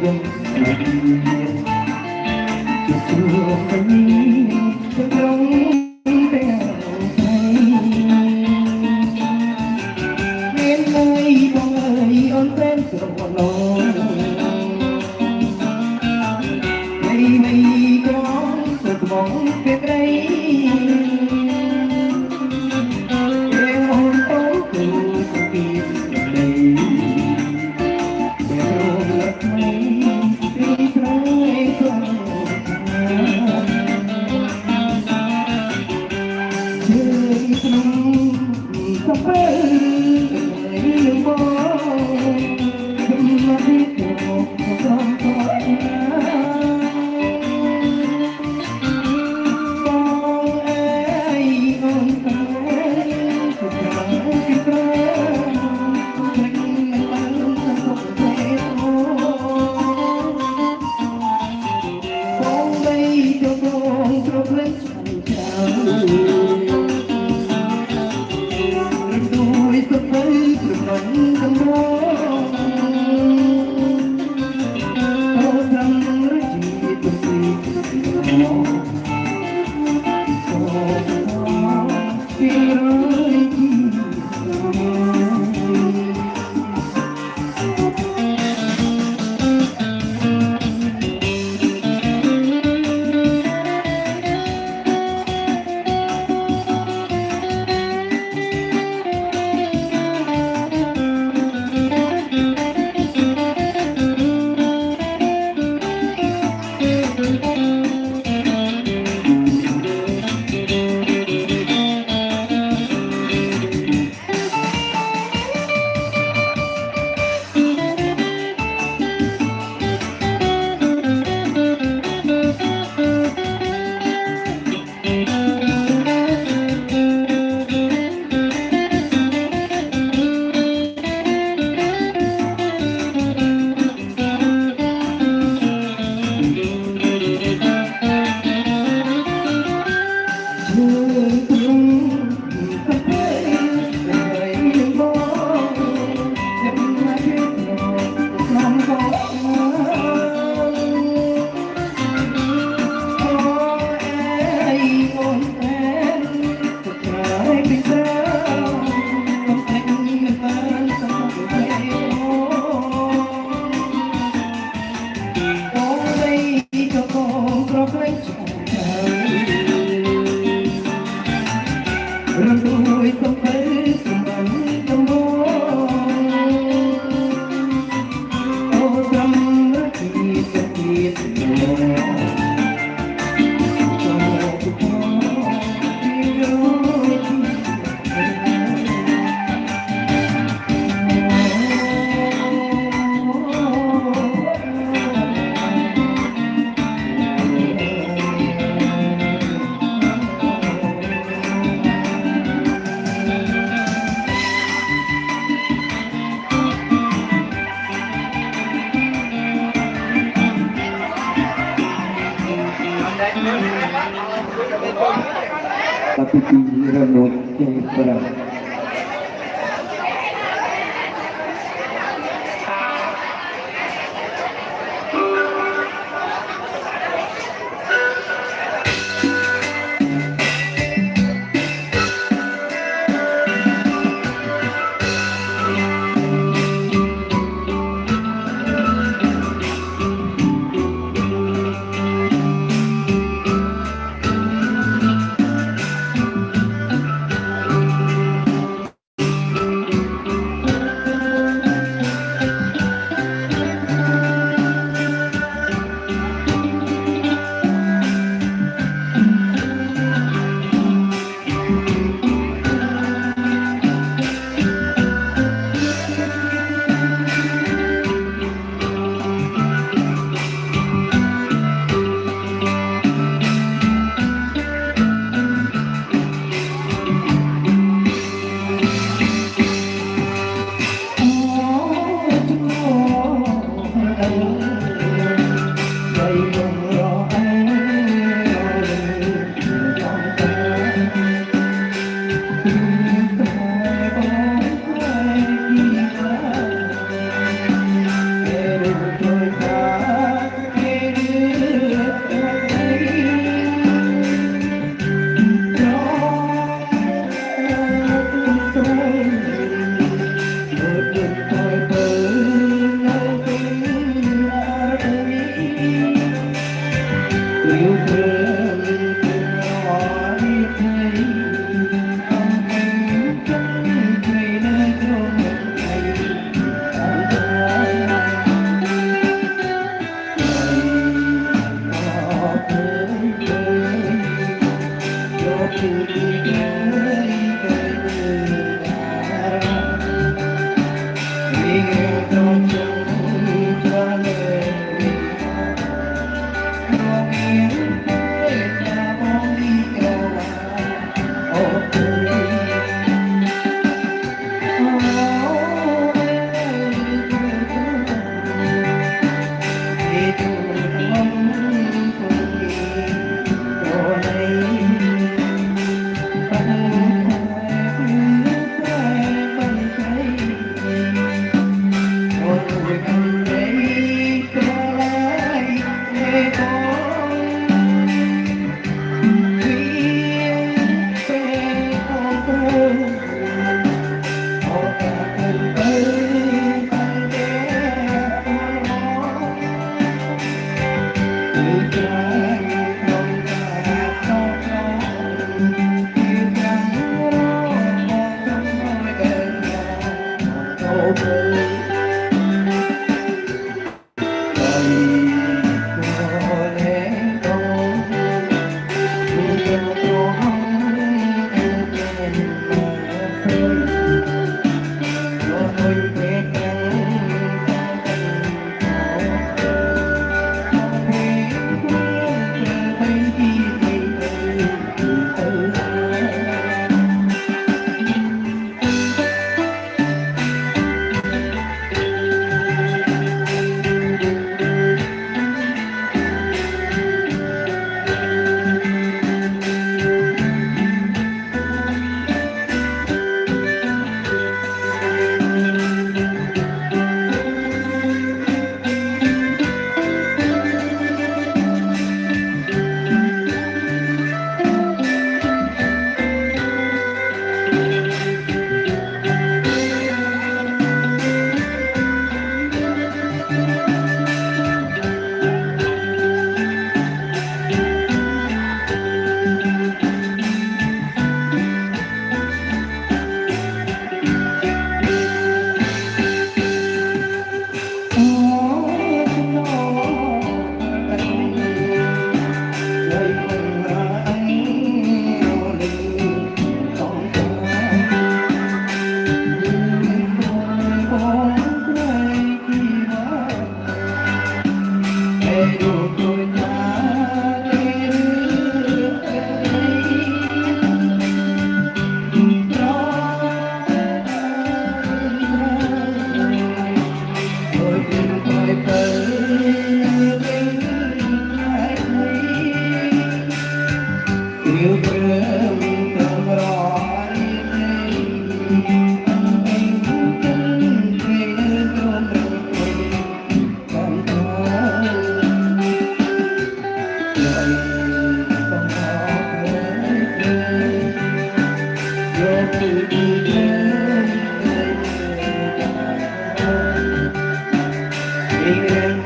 again. Víctora. Thank you.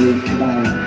music tonight.